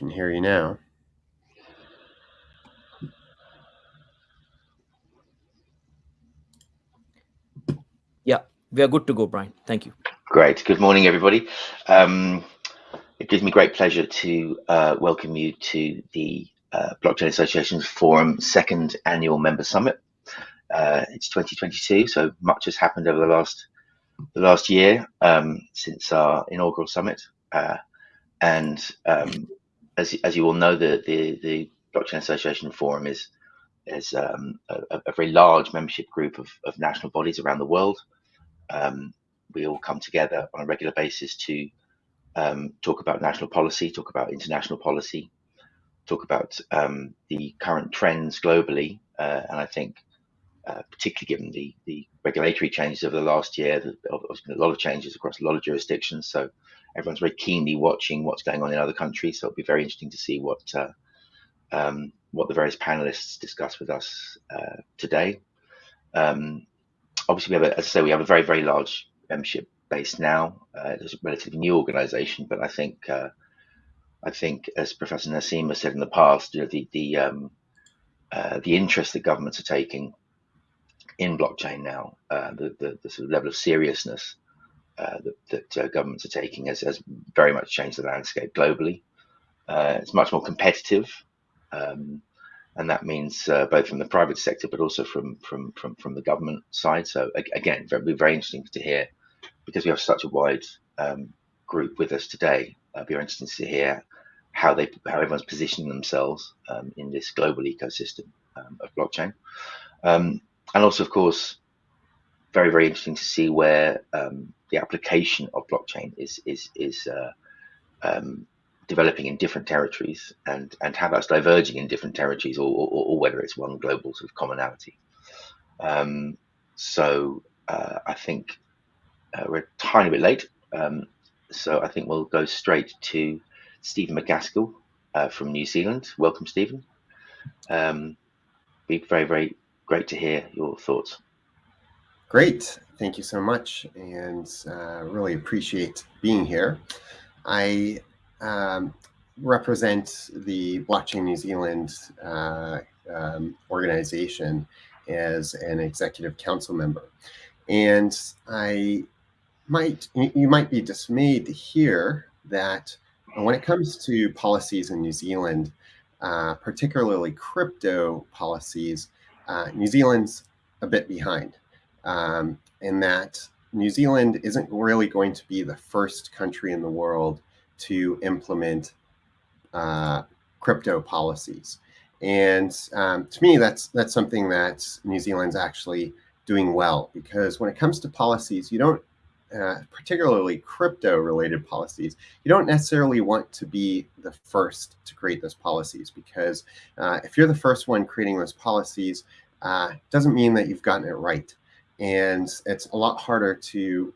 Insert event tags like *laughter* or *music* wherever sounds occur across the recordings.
can hear you now. Yeah, we are good to go, Brian. Thank you. Great. Good morning, everybody. Um, it gives me great pleasure to uh, welcome you to the uh, Blockchain Association's Forum second annual member summit. Uh, it's 2022, so much has happened over the last the last year um, since our inaugural summit. Uh, and um, as, as you all know, the, the, the Blockchain Association Forum is is um, a, a, very large membership group of, of national bodies around the world. Um, we all come together on a regular basis to um, talk about national policy, talk about international policy, talk about um, the current trends globally. Uh, and I think, uh, particularly given the, the regulatory changes over the last year, there's been a lot of changes across a lot of jurisdictions. So everyone's very keenly watching what's going on in other countries. So it'll be very interesting to see what uh, um, what the various panelists discuss with us uh, today. Um, obviously, we have, a, as I say, we have a very very large membership base now. Uh, it's a relatively new organisation, but I think uh, I think as Professor Naseem has said in the past, you know, the the um, uh, the interest that governments are taking in blockchain now, uh, the, the, the sort of level of seriousness uh, that, uh, governments are taking has, has, very much changed the landscape globally. Uh, it's much more competitive, um, and that means uh, both from the private sector but also from from from, from the government side. So again, it'll be very interesting to hear because we have such a wide um, group with us today. It'll be interesting to hear how they how everyone's positioning themselves um, in this global ecosystem um, of blockchain, um, and also of course very very interesting to see where um, the application of blockchain is is is uh, um, developing in different territories and and how that's diverging in different territories or, or, or whether it's one global sort of commonality. Um, so uh, I think uh, we're a tiny bit late, um, so I think we'll go straight to Stephen McGaskill uh, from New Zealand. Welcome, Stephen. Um, be very very great to hear your thoughts. Great. Thank you so much. And uh, really appreciate being here. I um, represent the Blockchain New Zealand uh, um, organization as an executive council member. And I might, you might be dismayed to hear that when it comes to policies in New Zealand, uh, particularly crypto policies, uh, New Zealand's a bit behind um, in that New Zealand isn't really going to be the first country in the world to implement uh, crypto policies. And um, to me, that's that's something that New Zealand's actually doing well because when it comes to policies, you don't, uh, particularly crypto-related policies, you don't necessarily want to be the first to create those policies because uh, if you're the first one creating those policies, uh, doesn't mean that you've gotten it right and it's a lot harder to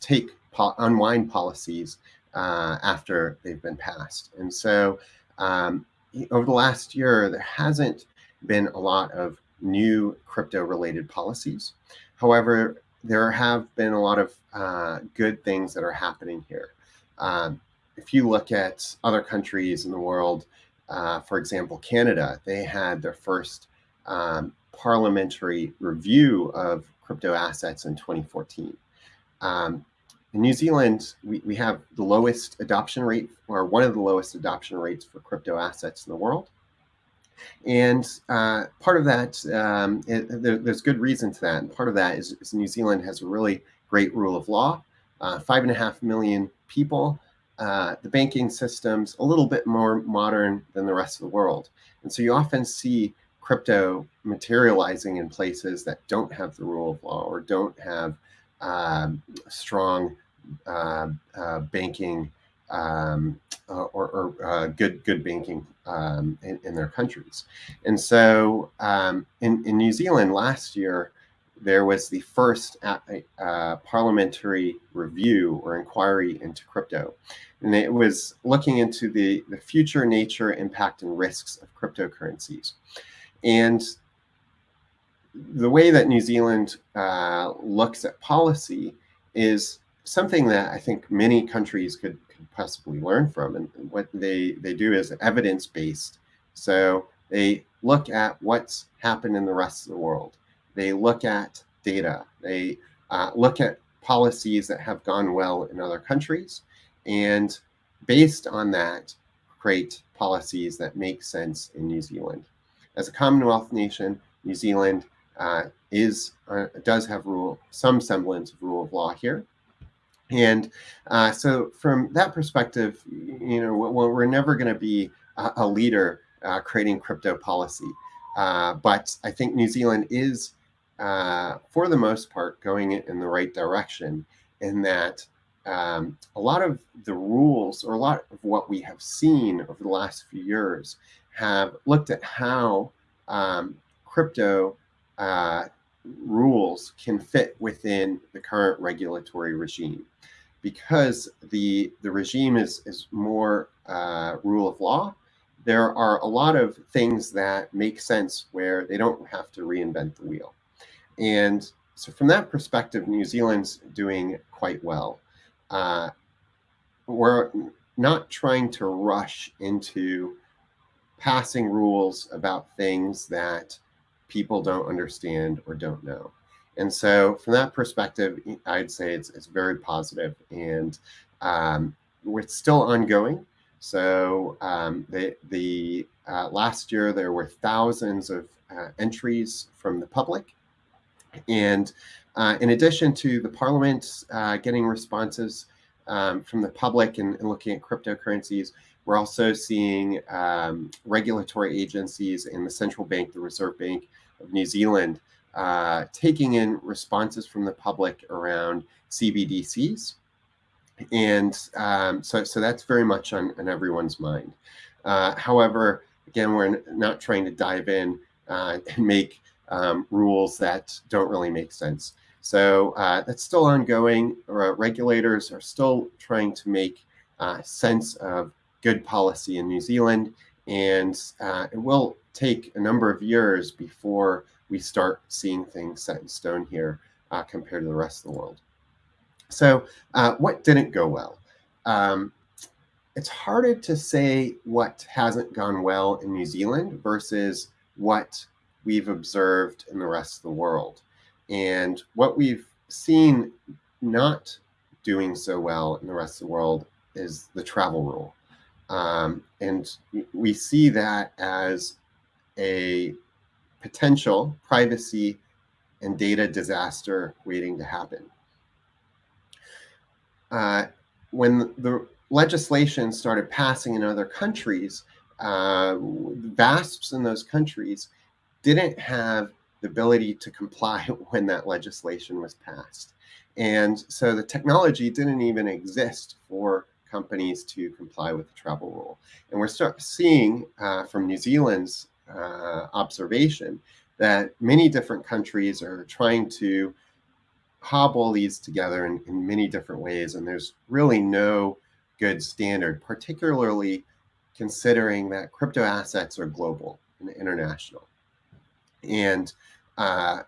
take po unwind policies uh, after they've been passed. And so um, over the last year, there hasn't been a lot of new crypto related policies. However, there have been a lot of uh, good things that are happening here. Um, if you look at other countries in the world, uh, for example, Canada, they had their first um, parliamentary review of crypto assets in 2014. Um, in New Zealand, we, we have the lowest adoption rate, or one of the lowest adoption rates for crypto assets in the world. And uh, part of that, um, it, there, there's good reason to that. And part of that is, is, New Zealand has a really great rule of law, uh, five and a half million people. Uh, the banking system's a little bit more modern than the rest of the world. And so you often see crypto materializing in places that don't have the rule of law or don't have um, strong uh, uh, banking um, uh, or, or uh, good good banking um, in, in, their countries. And so um, in, in New Zealand last year, there was the first uh, parliamentary review or inquiry into crypto. And it was looking into the, the future nature, impact, and risks of cryptocurrencies. And the way that New Zealand uh, looks at policy is something that I think many countries could, could possibly learn from. And what they, they do is evidence based. So they look at what's happened in the rest of the world. They look at data. They uh, look at policies that have gone well in other countries. And based on that, create policies that make sense in New Zealand. As a Commonwealth nation, New Zealand uh, is uh, does have rule some semblance of rule of law here. And uh, so from that perspective, you know, we're never going to be a, leader uh, creating crypto policy. Uh, but I think New Zealand is, uh, for the most part, going in the right direction in that um, a lot of the rules or a lot of what we have seen over the last few years have looked at how um, crypto uh, rules can fit within the current regulatory regime. Because the the regime is is more uh, rule of law there are a lot of things that make sense where they don't have to reinvent the wheel. And so from that perspective new zealand's doing quite well uh, we're not trying to rush into passing rules about things that people don't understand or don't know. And so from that perspective, I'd say it's, it's very positive and um, it's still ongoing. So um, the, the uh, last year there were thousands of uh, entries from the public. And uh, in addition to the parliament uh, getting responses um, from the public and, and, looking at cryptocurrencies, we're also seeing um, regulatory agencies in the central bank, the Reserve Bank of New Zealand, uh, taking in responses from the public around CBDCs. And um, so, so that's very much on, on everyone's mind. Uh, however, again, we're not trying to dive in uh, *laughs* and make um, rules that don't really make sense. So uh, that's still ongoing. Regulators are still trying to make uh, sense of good policy in New Zealand, and uh, it will take a number of years before we start seeing things set in stone here uh, compared to the rest of the world. So what didn't go well? Um, it's harder to say what hasn't gone well in New Zealand versus what we've observed in the rest of the world. And what we've seen not doing so well in the rest of the world is the travel rule. Um, and we see that as a potential privacy and data disaster waiting to happen. Uh, when the legislation started passing in other countries, uh, VASPs in those countries didn't have the ability to comply *laughs* when that legislation was passed. And so the technology didn't even exist for companies to comply with the travel rule. And we're start seeing uh, from New Zealand's uh, observation that many different countries are trying to hobble these together in, in many different ways. And there's really no good standard, particularly considering that crypto assets are global and international. And uh,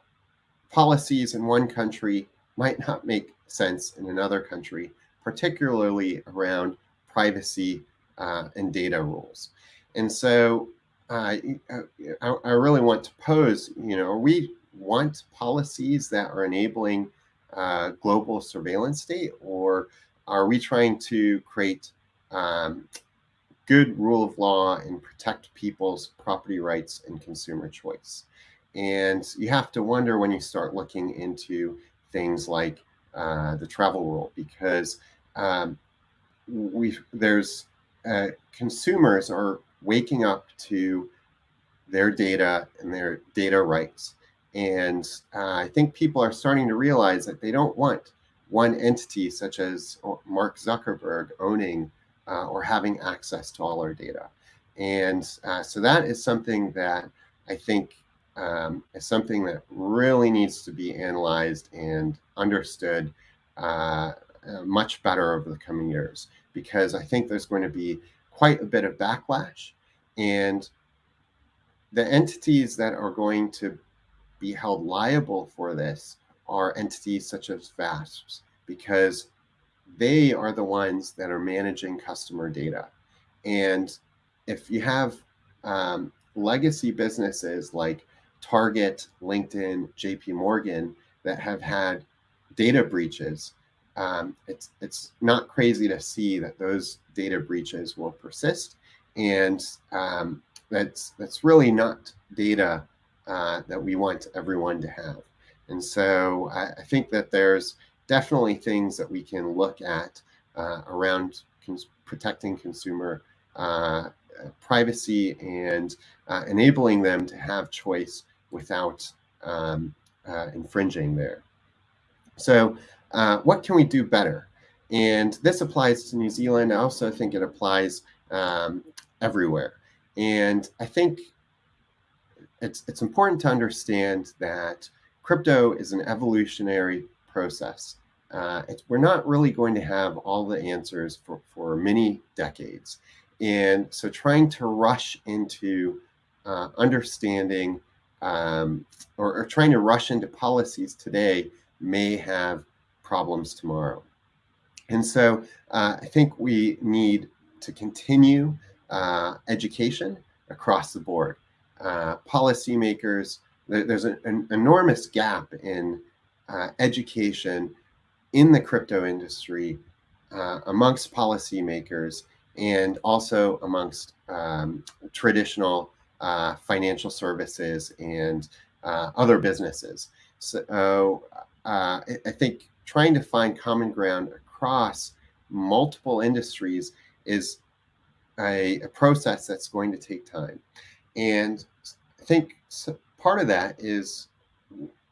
policies in one country might not make sense in another country particularly around privacy uh, and data rules. And so uh, I, I, really want to pose, you know, we want policies that are enabling uh, global surveillance state, or are we trying to create um, good rule of law and protect people's property rights and consumer choice? And you have to wonder when you start looking into things like uh, the travel rule, because um, we there's uh, consumers are waking up to their data and their data rights. And uh, I think people are starting to realize that they don't want one entity such as Mark Zuckerberg owning uh, or having access to all our data. And uh, so that is something that I think um, is something that really needs to be analyzed and understood uh, uh, much better over the coming years because I think there's going to be quite a bit of backlash and the entities that are going to be held liable for this are entities such as VASPs because they are the ones that are managing customer data. And if you have um, legacy businesses like Target, LinkedIn, JP Morgan that have had data breaches, um, it's it's not crazy to see that those data breaches will persist, and um, that's that's really not data uh, that we want everyone to have. And so I, I, think that there's definitely things that we can look at uh, around cons protecting consumer uh, privacy and uh, enabling them to have choice without um, uh, infringing there. So uh, what can we do better? And this applies to New Zealand. I also think it applies um, everywhere. And I think it's, it's important to understand that crypto is an evolutionary process. Uh, we're not really going to have all the answers for, for many decades. And so trying to rush into uh, understanding um, or, or, trying to rush into policies today may have problems tomorrow. And so uh, I think we need to continue uh, education across the board. Uh, policymakers, there's an, an, enormous gap in uh, education in the crypto industry uh, amongst policymakers and also amongst um, traditional uh, financial services and uh, other businesses. So uh, I think trying to find common ground across multiple industries is a, a process that's going to take time. And I think part of that is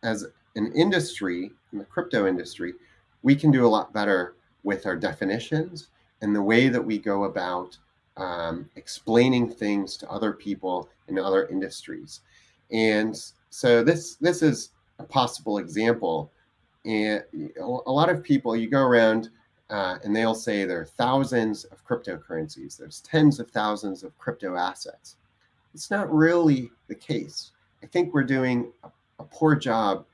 as an industry, in the crypto industry, we can do a lot better with our definitions and the way that we go about um, explaining things to other people in other industries. And so this this is a possible example. And a lot of people, you go around uh, and they'll say there are thousands of cryptocurrencies. There's tens of thousands of crypto assets. It's not really the case. I think we're doing a, a poor job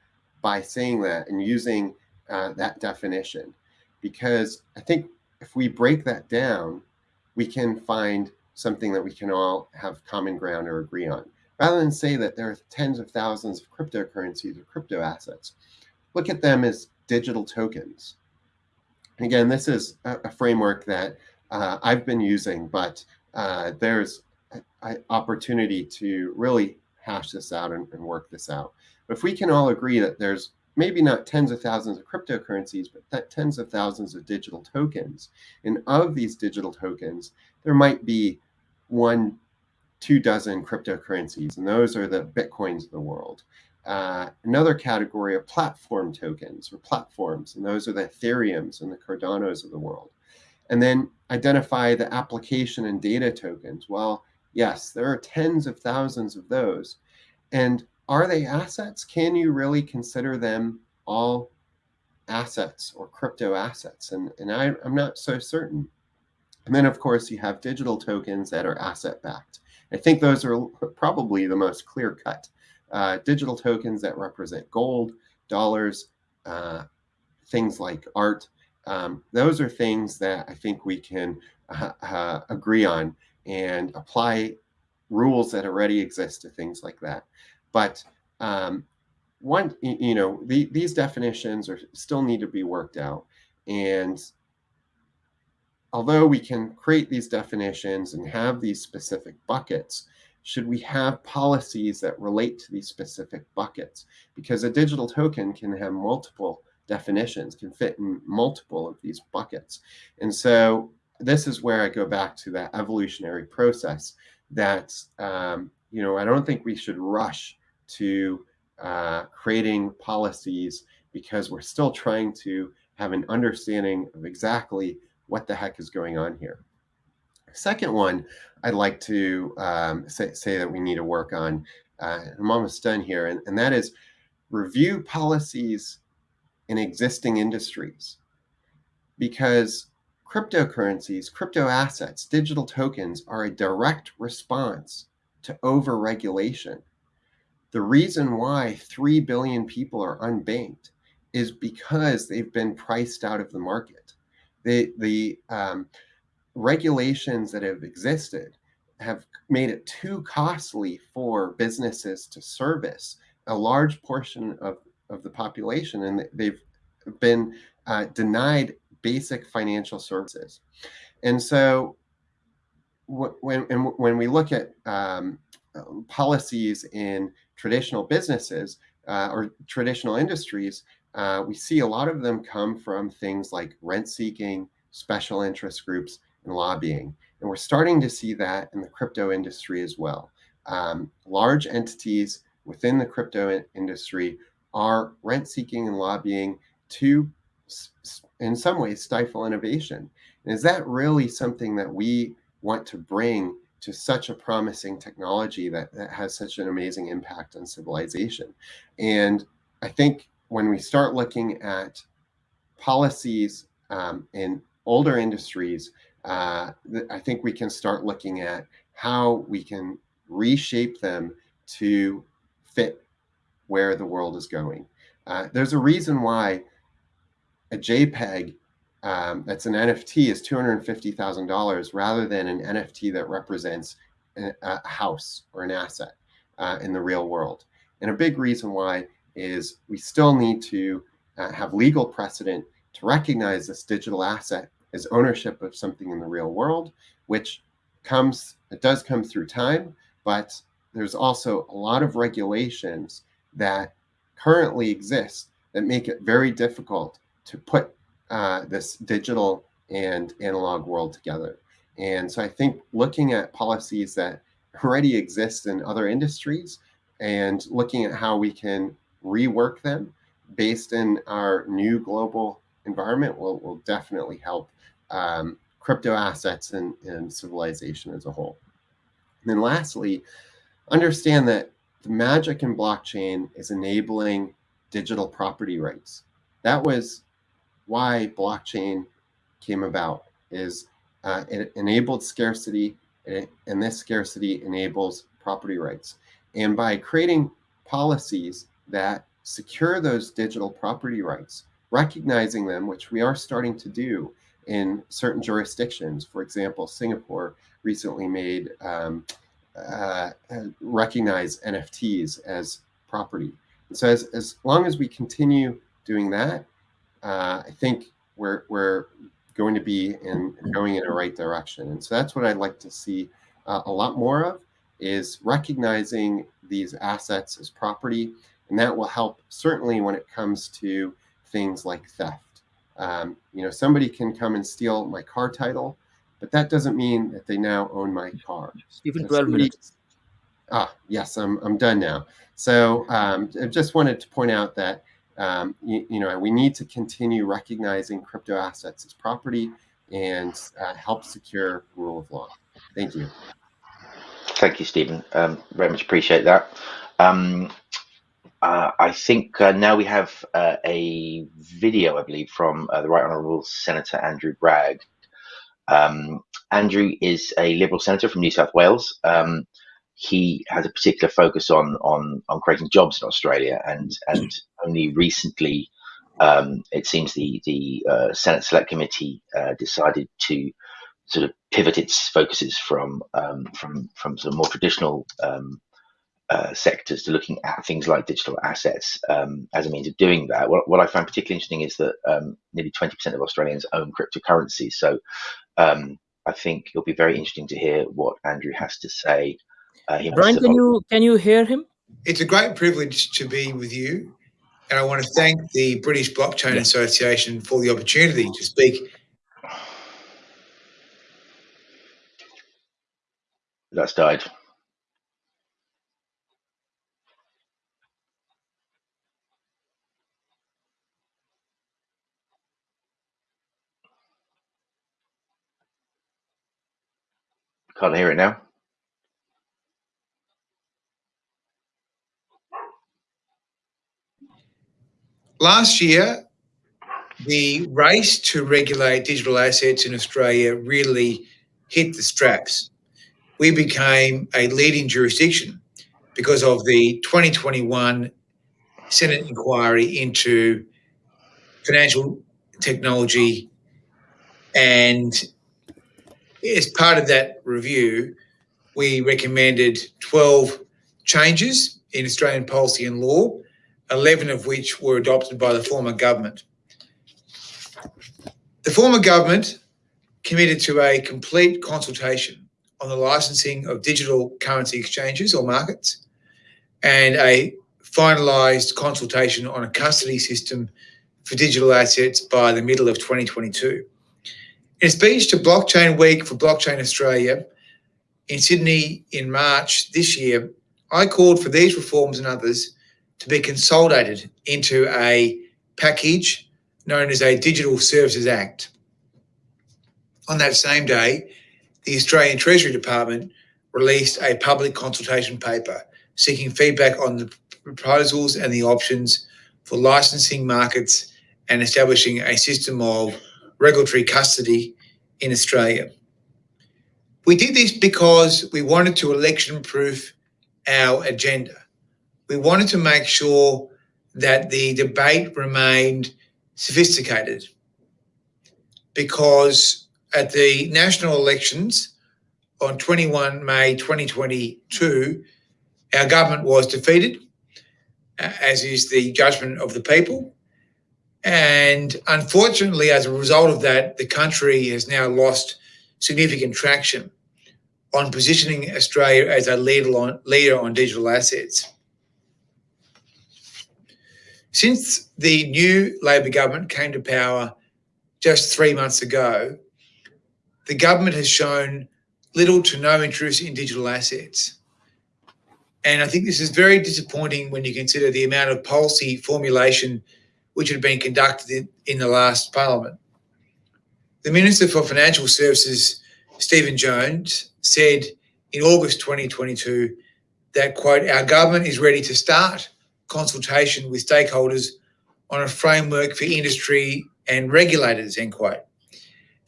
by saying that and using uh, that definition because I think if we break that down, we can find something that we can all have common ground or agree on. Rather than say that there are tens of thousands of cryptocurrencies or crypto assets, look at them as digital tokens. again, this is a, a framework that uh, I've been using, but uh, there's an opportunity to really hash this out and, and work this out. But if we can all agree that there's maybe not tens of thousands of cryptocurrencies, but tens of thousands of digital tokens. And of these digital tokens, there might be one, two dozen cryptocurrencies, and those are the Bitcoins of the world. Uh, another category of platform tokens or platforms, and those are the Ethereums and the Cardanos of the world. And then identify the application and data tokens. Well, yes, there are tens of thousands of those. And are they assets? Can you really consider them all assets or crypto assets? And, and I, I'm not so certain. And then, of course, you have digital tokens that are asset backed. I think those are probably the most clear cut. Uh, digital tokens that represent gold, dollars, uh, things like art. Um, those are things that I think we can uh, uh agree on and apply rules that already exist to things like that. But um, one, you know, the, these definitions are still need to be worked out. And although we can create these definitions and have these specific buckets, should we have policies that relate to these specific buckets? Because a digital token can have multiple definitions, can fit in multiple of these buckets. And so this is where I go back to that evolutionary process that um, you know, I don't think we should rush to uh, creating policies because we're still trying to have an understanding of exactly what the heck is going on here. Second one, I'd like to um, say, say, that we need to work on, uh, I'm almost done here, and, and that is review policies in existing industries. Because cryptocurrencies, crypto assets, digital tokens are a direct response to over-regulation. The reason why 3 billion people are unbanked is because they've been priced out of the market. the the um, regulations that have existed have made it too costly for businesses to service a large portion of, of the population, and they've been uh, denied basic financial services. And so when, when we look at um, policies in traditional businesses uh, or traditional industries, uh, we see a lot of them come from things like rent seeking, special interest groups, and lobbying. And we're starting to see that in the crypto industry as well. Um, large entities within the crypto industry are rent seeking and lobbying to, in some ways, stifle innovation. And is that really something that we want to bring to such a promising technology that, that has such an amazing impact on civilization? And I think when we start looking at policies um, in older industries uh, I think we can start looking at how we can reshape them to fit where the world is going. Uh, there's a reason why a JPEG um, that's an NFT is $250,000 rather than an NFT that represents a, house or an asset uh, in the real world. And a big reason why is we still need to uh, have legal precedent to recognize this digital asset as ownership of something in the real world, which comes, it does come through time, but there's also a lot of regulations that currently exist that make it very difficult to put uh, this digital and analog world together. And so I think looking at policies that already exist in other industries and looking at how we can rework them based in our new global environment will, will definitely help um, crypto assets and, and civilization as a whole. And then lastly, understand that the magic in blockchain is enabling digital property rights. That was why blockchain came about is uh, it enabled scarcity and this scarcity enables property rights. And by creating policies that secure those digital property rights, recognizing them, which we are starting to do, in certain jurisdictions. For example, Singapore recently made um, uh, recognize NFTs as property. And so as, as long as we continue doing that, uh, I think we're, we're going to be in going in the right direction. And so that's what I'd like to see uh, a lot more of is recognizing these assets as property. And that will help certainly when it comes to things like theft. Um, you know, somebody can come and steal my car title, but that doesn't mean that they now own my car. Even 12 somebody, minutes. Ah, yes, I'm, I'm done now. So um, I just wanted to point out that, um, you, you, know, we need to continue recognizing crypto assets as property and uh, help secure rule of law. Thank you. Thank you, Stephen. Um, very much appreciate that. Um, uh, I think uh, now we have uh, a video, I believe, from uh, the Right Honourable Senator Andrew Bragg. Um, Andrew is a Liberal senator from New South Wales. Um, he has a particular focus on on on creating jobs in Australia, and and *clears throat* only recently, um, it seems the the uh, Senate Select Committee uh, decided to sort of pivot its focuses from um, from from some more traditional um, uh, sectors to looking at things like digital assets um, as a means of doing that. What, what I find particularly interesting is that um, nearly 20% of Australians own cryptocurrency. So um, I think it'll be very interesting to hear what Andrew has to say. Uh, Brian, can you can you hear him? It's a great privilege to be with you, and I want to thank the British Blockchain yeah. Association for the opportunity to speak. That's died. Can't hear it now. Last year, the race to regulate digital assets in Australia really hit the straps. We became a leading jurisdiction because of the 2021 Senate inquiry into financial technology And as part of that review, we recommended 12 changes in Australian policy and law, 11 of which were adopted by the former government. The former government committed to a complete consultation on the licensing of digital currency exchanges or markets and a finalised consultation on a custody system for digital assets by the middle of 2022. In a speech to Blockchain Week for Blockchain Australia in Sydney in March this year, I called for these reforms and others to be consolidated into a package known as a Digital Services Act. On that same day, the Australian Treasury Department released a public consultation paper seeking feedback on the proposals and the options for licensing markets and establishing a system of regulatory custody in Australia. We did this because we wanted to election proof our agenda. We wanted to make sure that the debate remained sophisticated because at the national elections on 21 May 2022, our government was defeated, uh, as is the judgment of the people. And unfortunately, as a result of that, the country has now lost significant traction on positioning Australia as a leader on, leader on digital assets. Since the new Labor government came to power just three months ago, the government has shown little to no interest in digital assets. And I think this is very disappointing when you consider the amount of policy formulation which had been conducted in, in the last parliament. The Minister for Financial Services, Stephen Jones, said in August 2022 that, quote, our government is ready to start consultation with stakeholders on a framework for industry and regulators, end quote.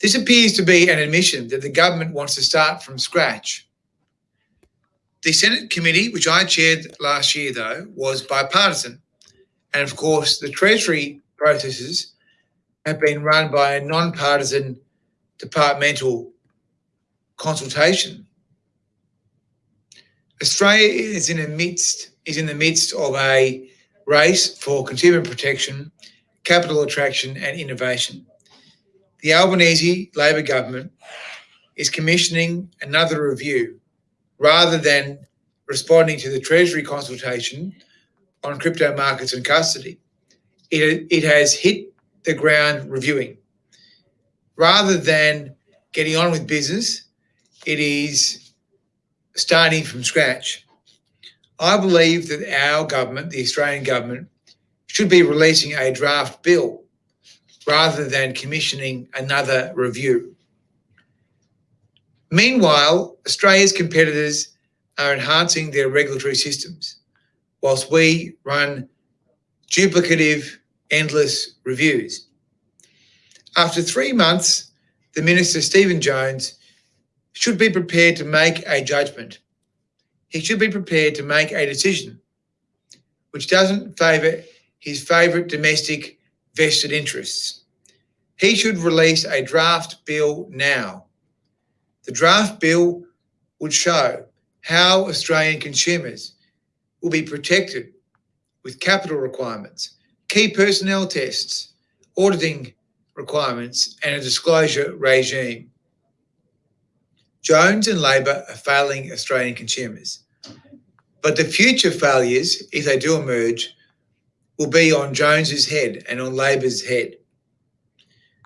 This appears to be an admission that the government wants to start from scratch. The Senate committee, which I chaired last year, though, was bipartisan. And of course, the Treasury processes have been run by a non-partisan departmental consultation. Australia is in the midst is in the midst of a race for consumer protection, capital attraction, and innovation. The Albanese Labor government is commissioning another review rather than responding to the Treasury consultation on crypto markets and custody. It, it has hit the ground reviewing. Rather than getting on with business, it is starting from scratch. I believe that our government, the Australian government, should be releasing a draft bill rather than commissioning another review. Meanwhile, Australia's competitors are enhancing their regulatory systems whilst we run duplicative, endless reviews. After three months, the Minister, Stephen Jones, should be prepared to make a judgment. He should be prepared to make a decision which doesn't favour his favourite domestic vested interests. He should release a draft bill now. The draft bill would show how Australian consumers will be protected with capital requirements, key personnel tests, auditing requirements, and a disclosure regime. Jones and Labor are failing Australian consumers. But the future failures, if they do emerge, will be on Jones's head and on Labor's head.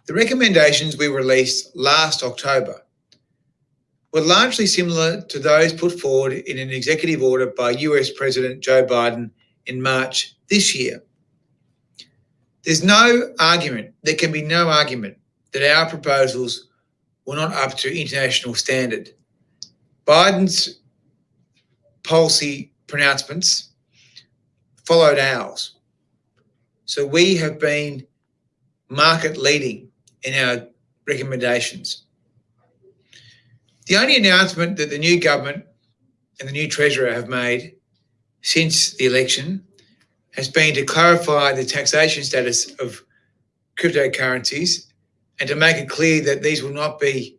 The recommendations we released last October were largely similar to those put forward in an executive order by US President Joe Biden in March this year. There's no argument, there can be no argument that our proposals were not up to international standard. Biden's policy pronouncements followed ours. So we have been market leading in our recommendations. The only announcement that the new government and the new Treasurer have made since the election has been to clarify the taxation status of cryptocurrencies and to make it clear that these will not be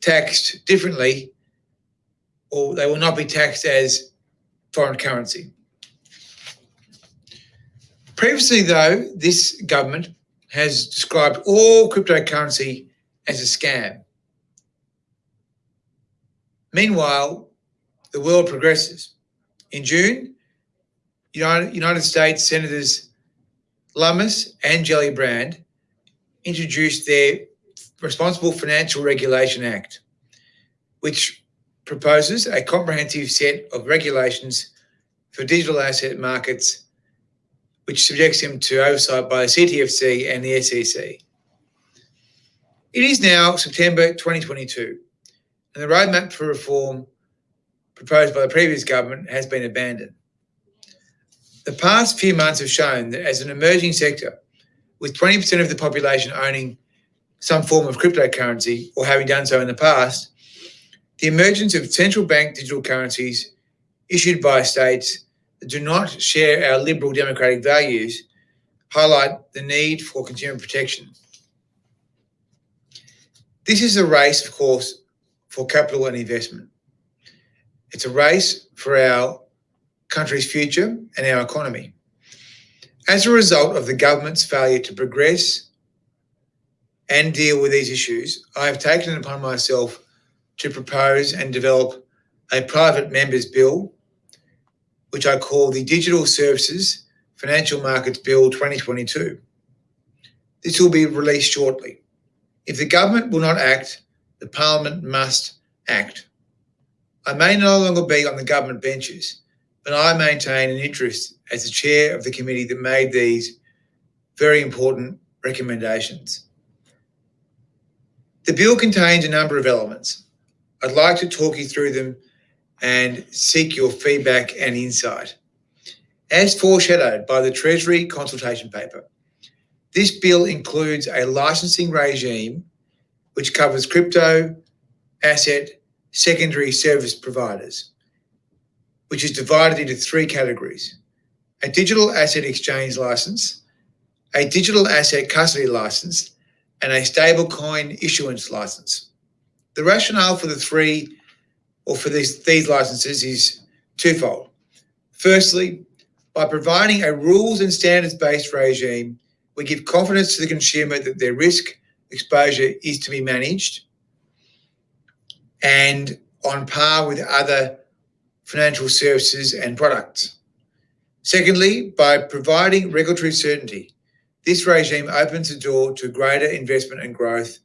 taxed differently or they will not be taxed as foreign currency. Previously, though, this government has described all cryptocurrency as a scam. Meanwhile, the world progresses. In June, United, States Senators Lummis and Gillibrand introduced their Responsible Financial Regulation Act, which proposes a comprehensive set of regulations for digital asset markets, which subjects them to oversight by the CTFC and the SEC. It is now September 2022, and the roadmap for reform proposed by the previous government has been abandoned. The past few months have shown that as an emerging sector, with 20% of the population owning some form of cryptocurrency or having done so in the past, the emergence of central bank digital currencies issued by states that do not share our liberal democratic values highlight the need for consumer protection. This is a race, of course, for capital and investment. It's a race for our country's future and our economy. As a result of the government's failure to progress and deal with these issues, I have taken it upon myself to propose and develop a private members bill, which I call the Digital Services Financial Markets Bill 2022. This will be released shortly. If the government will not act, the parliament must act. I may no longer be on the government benches, but I maintain an interest as the chair of the committee that made these very important recommendations. The bill contains a number of elements. I'd like to talk you through them and seek your feedback and insight. As foreshadowed by the Treasury consultation paper, this bill includes a licensing regime which covers crypto, asset, secondary service providers, which is divided into three categories a digital asset exchange license, a digital asset custody license, and a stablecoin issuance license. The rationale for the three or for these, these licenses is twofold. Firstly, by providing a rules and standards based regime, we give confidence to the consumer that their risk exposure is to be managed and on par with other financial services and products. Secondly, by providing regulatory certainty, this regime opens the door to greater investment and growth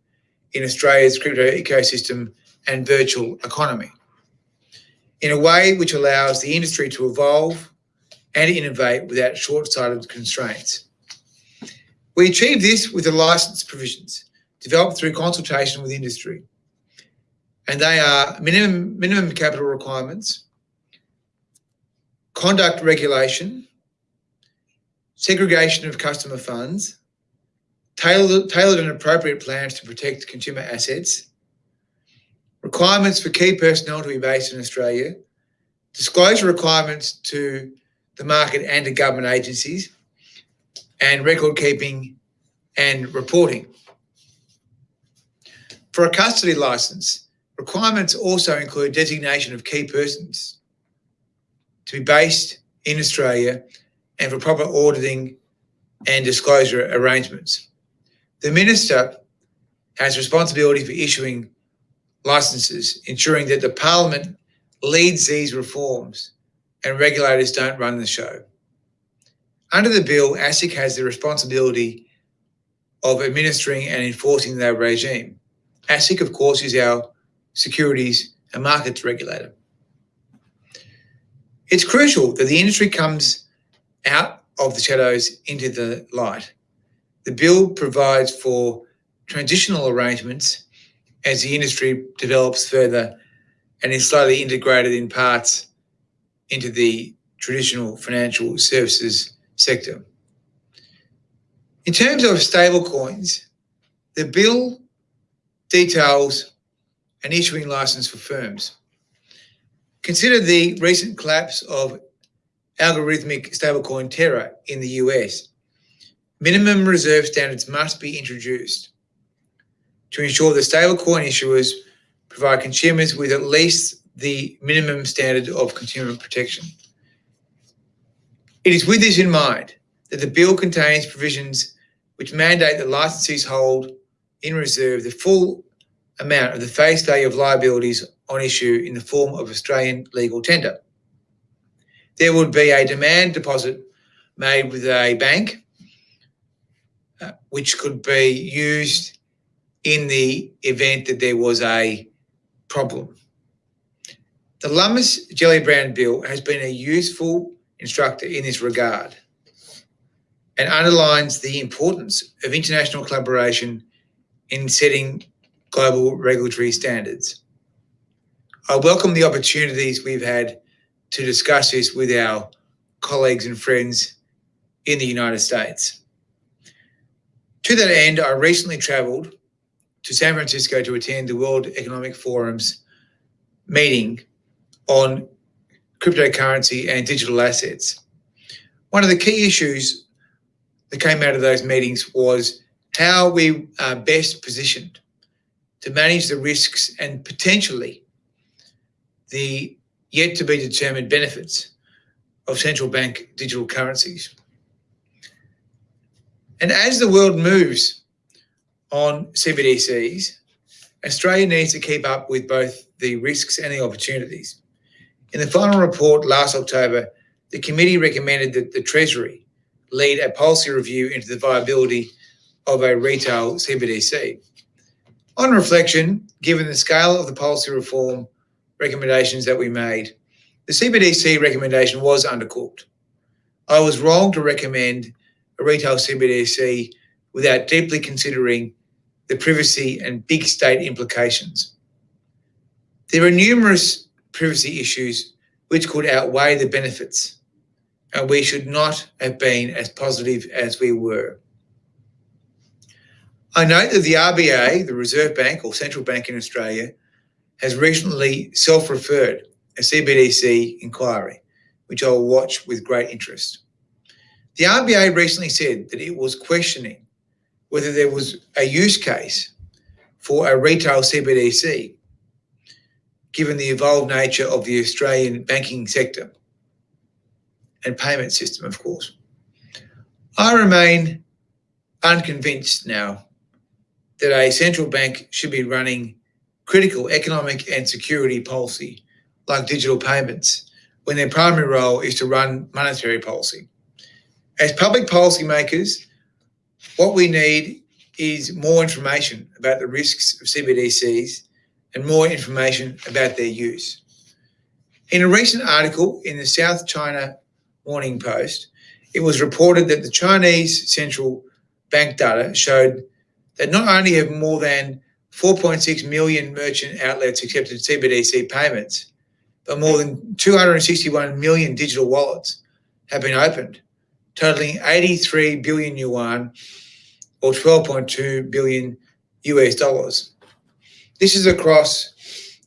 in Australia's crypto ecosystem and virtual economy in a way which allows the industry to evolve and innovate without short-sighted constraints. We achieve this with the license provisions developed through consultation with industry. And they are minimum, minimum capital requirements, conduct regulation, segregation of customer funds, tailored, tailored and appropriate plans to protect consumer assets, requirements for key personnel to be based in Australia, disclosure requirements to the market and to government agencies, and record keeping and reporting. For a custody license, requirements also include designation of key persons to be based in Australia and for proper auditing and disclosure arrangements. The Minister has responsibility for issuing licenses, ensuring that the Parliament leads these reforms and regulators don't run the show. Under the bill, ASIC has the responsibility of administering and enforcing that regime. ASIC, of course, is our securities and markets regulator. It's crucial that the industry comes out of the shadows into the light. The bill provides for transitional arrangements as the industry develops further and is slowly integrated in parts into the traditional financial services sector. In terms of stablecoins, the bill details an issuing license for firms. Consider the recent collapse of algorithmic stablecoin Terra in the US. Minimum reserve standards must be introduced. to ensure that stablecoin issuers provide consumers with at least the minimum standard of consumer protection. It is with this in mind that the bill contains provisions which mandate that licensees hold in reserve the full amount of the face value of liabilities on issue in the form of Australian legal tender. There would be a demand deposit made with a bank, which could be used in the event that there was a problem. The Lummis Gillibrand Bill has been a useful instructor in this regard and underlines the importance of international collaboration in setting global regulatory standards. I welcome the opportunities we've had to discuss this with our colleagues and friends in the United States. To that end, I recently travelled to San Francisco to attend the World Economic Forum's meeting on cryptocurrency and digital assets. One of the key issues that came out of those meetings was how we are best positioned to manage the risks and potentially the yet to be determined benefits of central bank digital currencies. And as the world moves on CBDCs, Australia needs to keep up with both the risks and the opportunities. In the final report last October, the committee recommended that the Treasury lead a policy review into the viability of a retail CBDC. On reflection, given the scale of the policy reform recommendations that we made, the CBDC recommendation was undercooked. I was wrong to recommend retail CBDC without deeply considering the privacy and big state implications. There are numerous privacy issues which could outweigh the benefits, and we should not have been as positive as we were. I note that the RBA, the Reserve Bank or central bank in Australia, has recently self-referred a CBDC inquiry, which I will watch with great interest. The RBA recently said that it was questioning whether there was a use case for a retail CBDC, given the evolved nature of the Australian banking sector and payment system, of course. I remain unconvinced now that a central bank should be running critical economic and security policy like digital payments when their primary role is to run monetary policy. As public policymakers, what we need is more information about the risks of CBDCs and more information about their use. In a recent article in the South China Morning Post, it was reported that the Chinese central bank data showed that not only have more than 4.6 million merchant outlets accepted CBDC payments, but more than 261 million digital wallets have been opened, totaling 83 billion yuan or 12.2 billion US dollars. This is across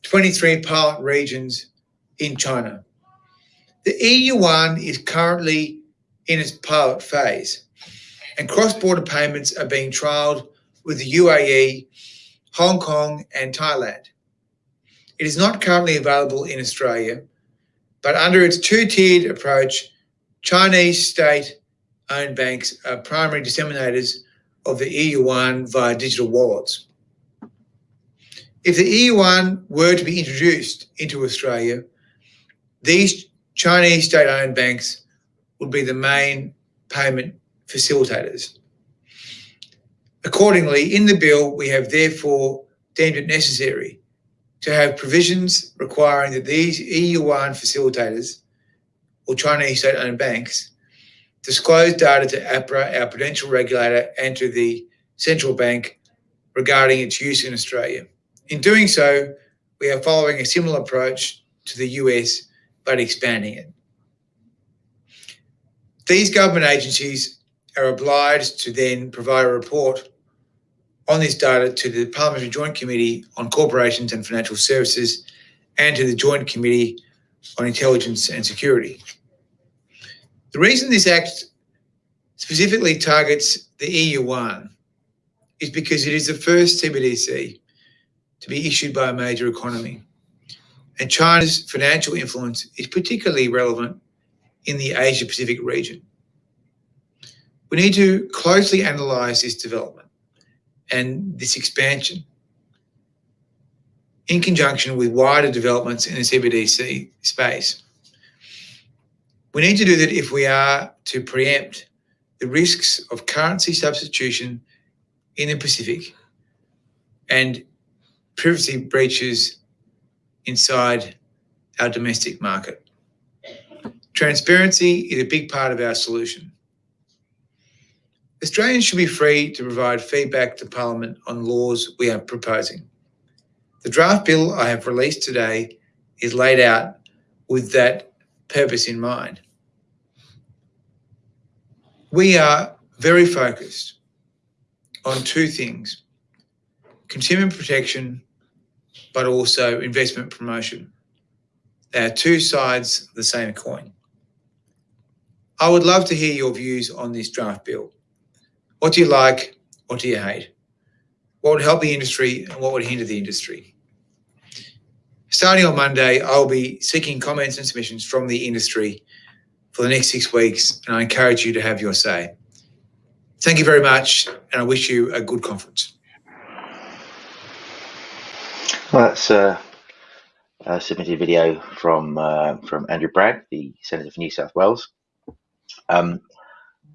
23 pilot regions in China. The e-yuan is currently in its pilot phase, and cross-border payments are being trialled with the UAE, Hong Kong, and Thailand. It is not currently available in Australia, but under its two-tiered approach, Chinese state-owned banks are primary disseminators of the e-yuan via digital wallets. If the e-yuan were to be introduced into Australia, these Chinese state-owned banks would be the main payment facilitators. Accordingly, in the bill, we have therefore deemed it necessary to have provisions requiring that these e-yuan facilitators or Chinese state-owned banks disclose data to APRA, our prudential regulator, and to the central bank regarding its use in Australia. In doing so, we are following a similar approach to the US, but expanding it. These government agencies are obliged to then provide a report on this data to the Parliamentary Joint Committee on Corporations and Financial Services and to the Joint Committee on Intelligence and Security. The reason this Act specifically targets the e-yuan is because it is the first CBDC to be issued by a major economy. And China's financial influence is particularly relevant in the Asia Pacific region. We need to closely analyse this development and this expansion in conjunction with wider developments in the CBDC space. We need to do that if we are to preempt the risks of currency substitution in the Pacific and privacy breaches inside our domestic market. Transparency is a big part of our solution. Australians should be free to provide feedback to Parliament on laws we are proposing. The draft bill I have released today is laid out with that purpose in mind. We are very focused on two things consumer protection, but also investment promotion. They are two sides of the same coin. I would love to hear your views on this draft bill. What do you like? What do you hate? What would help the industry and what would hinder the industry? Starting on Monday, I'll be seeking comments and submissions from the industry for the next six weeks, and I encourage you to have your say. Thank you very much, and I wish you a good conference. Well, that's uh, a submitted video from uh, from Andrew Bragg, the Senator for New South Wales. Um,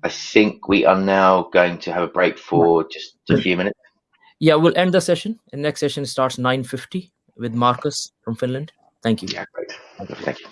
I think we are now going to have a break for just a few minutes. Yeah, we'll end the session. The next session starts 9.50 with Marcus from Finland. Thank you. Yeah, great. Thank you.